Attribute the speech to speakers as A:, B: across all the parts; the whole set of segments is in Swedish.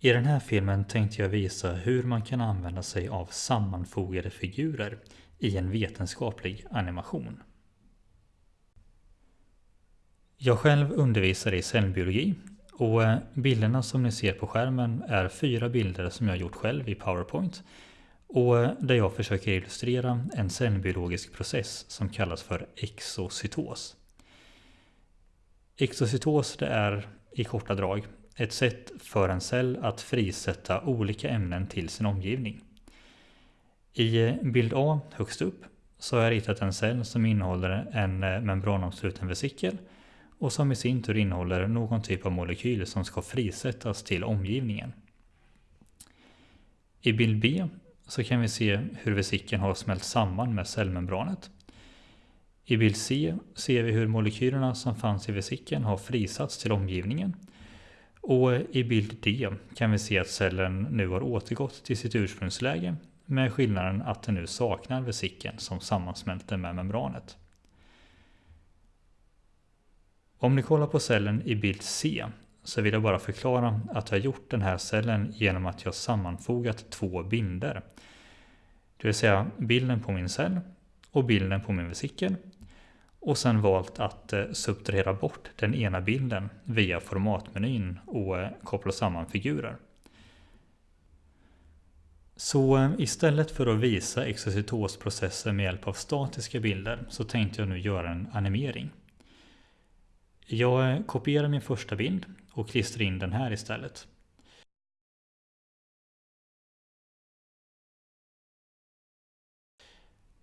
A: I den här filmen tänkte jag visa hur man kan använda sig av sammanfogade figurer i en vetenskaplig animation. Jag själv undervisar i cellbiologi och eh, bilderna som ni ser på skärmen är fyra bilder som jag gjort själv i PowerPoint och eh, där jag försöker illustrera en cellbiologisk process som kallas för exocytos. Exocytos det är i korta drag ett sätt för en cell att frisätta olika ämnen till sin omgivning. I eh, bild A högst upp så har jag ritat en cell som innehåller en eh, membranomsluten vesikel och som i sin tur innehåller någon typ av molekyl som ska frisättas till omgivningen. I bild B så kan vi se hur vesikeln har smält samman med cellmembranet. I bild C ser vi hur molekylerna som fanns i vesikeln har frisatts till omgivningen. Och i bild D kan vi se att cellen nu har återgått till sitt ursprungsläge med skillnaden att den nu saknar vesikeln som sammansmälter med membranet. Om ni kollar på cellen i bild C så vill jag bara förklara att jag har gjort den här cellen genom att jag sammanfogat två bilder. Det vill säga bilden på min cell och bilden på min vesikel. Och sen valt att eh, subtrahera bort den ena bilden via formatmenyn och eh, koppla samman figurer. Så eh, istället för att visa exercitosprocessen med hjälp av statiska bilder så tänkte jag nu göra en animering. Jag kopierar min första bild och klistrar in den här istället.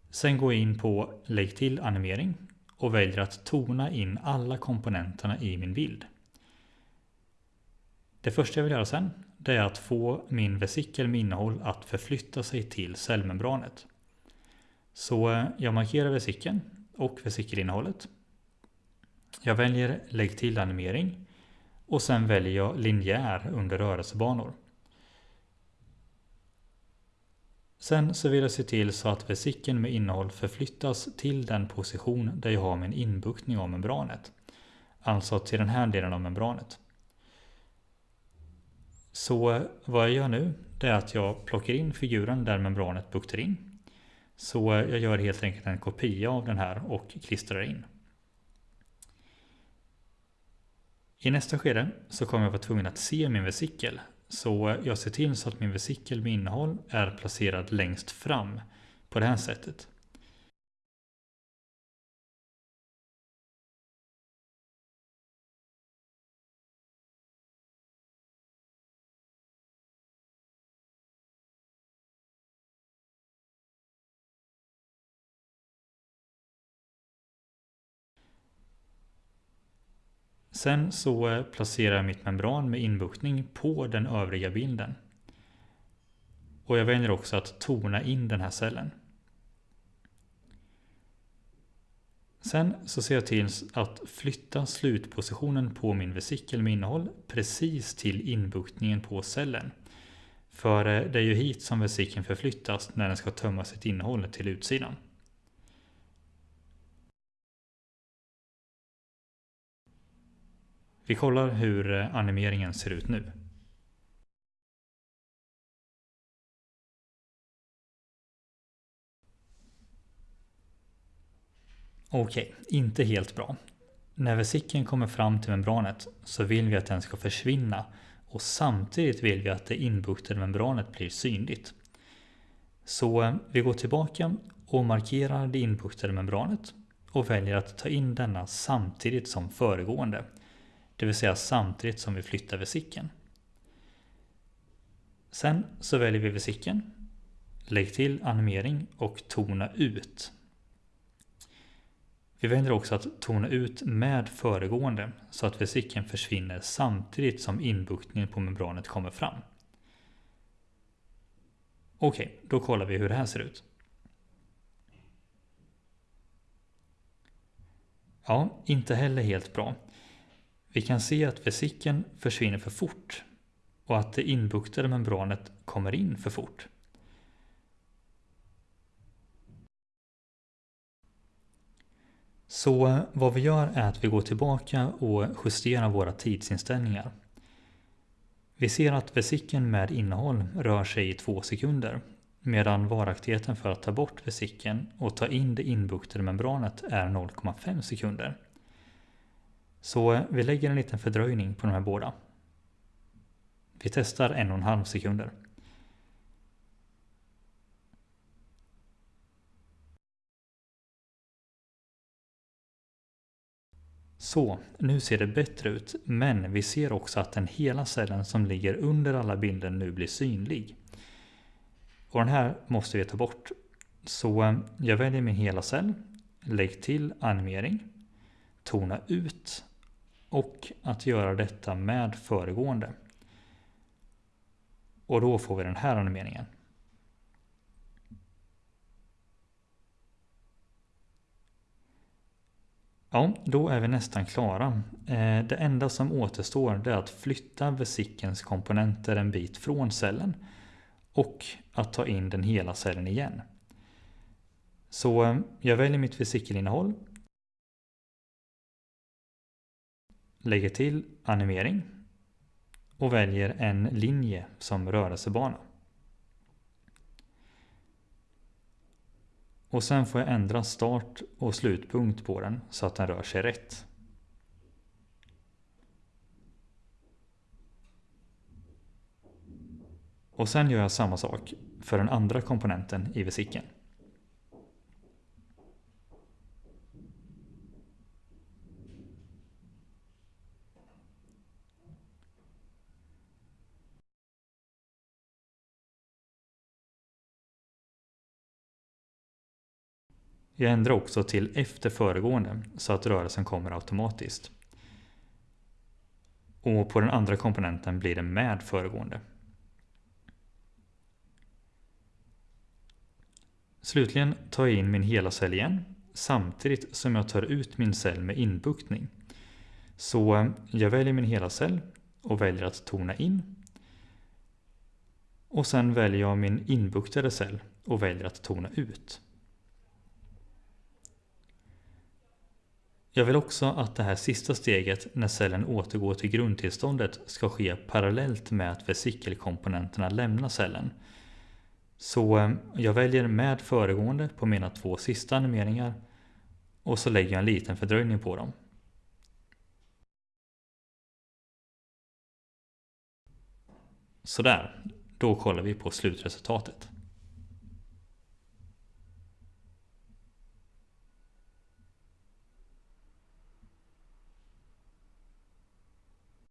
A: Sen går jag in på Lägg till animering och väljer att tona in alla komponenterna i min bild. Det första jag vill göra sen det är att få min vesikel med innehåll att förflytta sig till cellmembranet. Så eh, jag markerar vesikeln och vesikelinnehållet jag väljer lägg till animering och sen väljer jag linjär under rörelsebanor. Sen så vill jag se till så att vesikeln med innehåll förflyttas till den position där jag har min inbuktning av membranet. Alltså till den här delen av membranet. Så vad jag gör nu det är att jag plockar in figuren där membranet buktar in. Så jag gör helt enkelt en kopia av den här och klistrar in. I nästa skede så kommer jag vara tvungen att se min vesikel. Så jag ser till så att min vesikel med innehåll är placerad längst fram på det här sättet. Sen så eh, placerar jag mitt membran med inbuktning på den övriga bilden. Och jag väljer också att tona in den här cellen. Sen så ser jag till att flytta slutpositionen på min vesikel med innehåll precis till inbuktningen på cellen. För eh, det är ju hit som vesikeln förflyttas när den ska tömma sitt innehåll till utsidan. Vi kollar hur eh, animeringen ser ut nu. Okej, inte helt bra. När vesikeln kommer fram till membranet så vill vi att den ska försvinna och samtidigt vill vi att det inbuktade membranet blir synligt. Så eh, vi går tillbaka och markerar det inbuktade membranet och väljer att ta in denna samtidigt som föregående det vill säga samtidigt som vi flyttar vesikeln. Sen så väljer vi vesikeln, lägg till animering och tona ut. Vi väljer också att tona ut med föregående så att vesikeln försvinner samtidigt som inbuktningen på membranet kommer fram. Okej, då kollar vi hur det här ser ut. Ja, inte heller helt bra. Vi kan se att vesikeln försvinner för fort och att det inbuktade membranet kommer in för fort. Så eh, vad vi gör är att vi går tillbaka och justerar våra tidsinställningar. Vi ser att vesikeln med innehåll rör sig i två sekunder medan varaktigheten för att ta bort vesikeln och ta in det inbuktade membranet är 0,5 sekunder. Så eh, vi lägger en liten fördröjning på de här båda. Vi testar en och en halv sekunder. Så, nu ser det bättre ut, men vi ser också att den hela cellen som ligger under alla bilder nu blir synlig. Och den här måste vi ta bort. Så eh, jag väljer min hela cell, lägg till animering, tona ut och att göra detta med föregående. Och då får vi den här animeringen. Ja, då är vi nästan klara. Eh, det enda som återstår är att flytta vesikelns komponenter en bit från cellen och att ta in den hela cellen igen. Så eh, jag väljer mitt vesikelinnehåll. Lägger till animering och väljer en linje som rörelsebana. Och sen får jag ändra start och slutpunkt på den så att den rör sig rätt. Och sen gör jag samma sak för den andra komponenten i vesikeln. Jag ändrar också till efter föregående så att rörelsen kommer automatiskt. Och på den andra komponenten blir det med föregående. Slutligen tar jag in min hela cell igen samtidigt som jag tar ut min cell med inbuktning. Så eh, jag väljer min hela cell och väljer att tona in. Och sen väljer jag min inbuktade cell och väljer att tona ut. Jag vill också att det här sista steget när cellen återgår till grundtillståndet ska ske parallellt med att vesikelkomponenterna lämnar cellen. Så eh, jag väljer med föregående på mina två sista animeringar och så lägger jag en liten fördröjning på dem. Sådär, då kollar vi på slutresultatet.